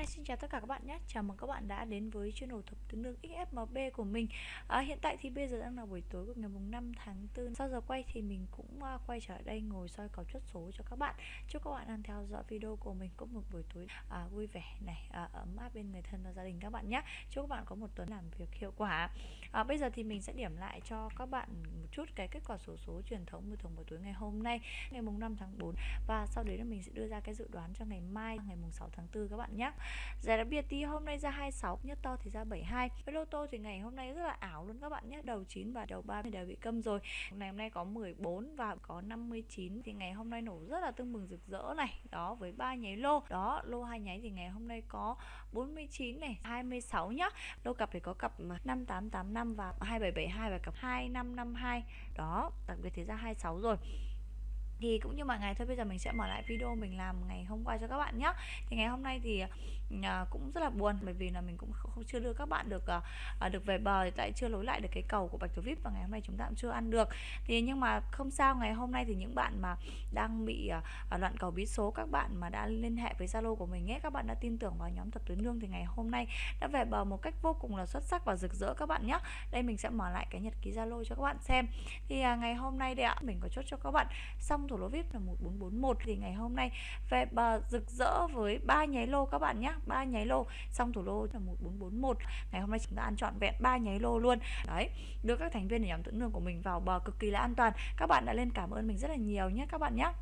Hi, xin chào tất cả các bạn nhé. Chào mừng các bạn đã đến với channel thập tướng lương XFMB của mình. À, Hiện tại thì bây giờ đang là buổi tối của ngày mùng 5 tháng 4 Sau giờ quay thì mình cũng uh, quay trở đây ngồi soi cầu chốt số cho các bạn. Chúc các bạn đang theo dõi video của mình cũng một buổi tối à, vui vẻ này à, ấm áp bên người thân và gia đình các bạn nhé. Chúc các bạn có một tuần làm việc hiệu quả. À, Bây giờ thì mình sẽ điểm lại cho các bạn một chút cái kết quả số số truyền thống buổi thường buổi tối ngày hôm nay Ngày mùng 5 tháng 4 Và sau đấy là mình sẽ đưa ra cái dự đoán cho ngày mai ngày mùng 6 tháng 4 các bạn nhé. Giải đặc biệt thì hôm nay ra 26 nhất to thì ra 72 Với lô tô thì ngày hôm nay rất là ảo luôn các bạn nhé. Đầu 9 và đầu 3 đều bị câm rồi. Ngày hôm nay có 14 và có 59 Thì ngày hôm nay nổ rất là tương bừng rực rỡ này. Đó, với ba nháy lô. Đó, lô hai nháy thì ngày hôm nay có 49 này 26 nhá. Lô cặp thì có cặp 5885 và 2772 và cặp 2552 Đó, đặc biệt thì ra 26 rồi thì cũng như mọi ngày thôi bây giờ mình sẽ mở lại video mình làm ngày hôm qua cho các bạn nhé thì ngày hôm nay thì uh, cũng rất là buồn bởi vì là mình cũng không, không chưa đưa các bạn được uh, được về bờ thì tại chưa lối lại được cái cầu của bạch thủ vip và ngày hôm nay chúng ta cũng chưa ăn được. Thì nhưng mà không sao ngày hôm nay thì những bạn mà đang bị uh, loạn cầu bí số các bạn mà đã liên hệ với zalo của mình nhé các bạn đã tin tưởng vào nhóm thập tứ nương thì ngày hôm nay đã về bờ một cách vô cùng là xuất sắc và rực rỡ các bạn nhé đây mình sẽ mở lại cái nhật ký zalo cho các bạn xem. Thì uh, ngày hôm nay đây ạ mình có chốt cho các bạn. Xong thủ lô vip là 1441 thì ngày hôm nay về bờ rực rỡ với ba nháy lô các bạn nhé ba nháy lô. Xong thủ lô là 1441 ngày hôm nay chúng ta ăn trọn vẹn ba nháy lô luôn. Đấy, đưa các thành viên ở nhóm tưởng lương của mình vào bờ cực kỳ là an toàn. Các bạn đã lên cảm ơn mình rất là nhiều nhé các bạn nhé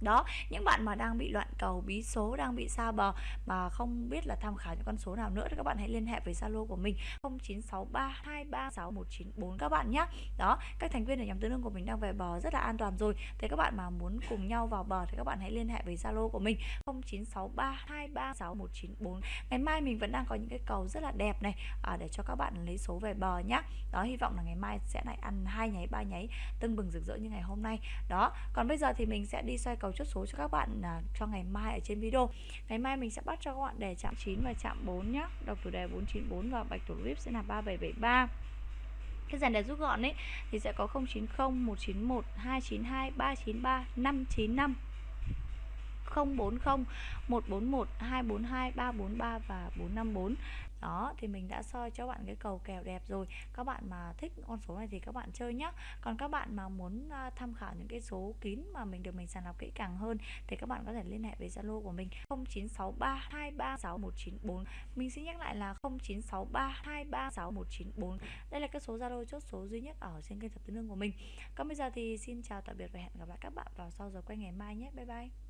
đó những bạn mà đang bị loạn cầu bí số đang bị xa bờ mà không biết là tham khảo những con số nào nữa thì các bạn hãy liên hệ với zalo của mình 0963236194 các bạn nhé. Đó các thành viên ở nhóm tứ lương của mình đang về bờ rất là an toàn rồi. Thế các bạn mà muốn cùng nhau vào bờ thì các bạn hãy liên hệ với zalo của mình 0963236194 ngày mai mình vẫn đang có những cái cầu rất là đẹp này à, để cho các bạn lấy số về bờ nhé đó hy vọng là ngày mai sẽ lại ăn hai nháy ba nháy tưng bừng rực rỡ như ngày hôm nay. Đó còn bây giờ thì mình sẽ đi xoay cầu cầu chốt số cho các bạn à, cho ngày mai ở trên video. Ngày mai mình sẽ bắt cho các bạn đề chạm 9 và chạm 4 nhé đọc chủ đề 494 và bạch thủ vip sẽ là 3773 cái dàn đề rút gọn ấy thì sẽ có 090 191 292 393 595 040 141 242 343 và 454 đó, thì mình đã soi cho bạn cái cầu kèo đẹp rồi. Các bạn mà thích con số này thì các bạn chơi nhé còn các bạn mà muốn à, tham khảo những cái số kín mà mình được mình sàng lọc kỹ càng hơn thì các bạn có thể liên hệ với zalo của mình 0963236194 mình xin nhắc lại là 0963236194 đây là cái số zalo chốt số duy nhất ở trên kênh thập tứ nương của mình. Còn bây giờ thì xin chào tạm biệt và hẹn gặp lại các bạn vào sau giờ quay ngày mai nhé. Bye bye.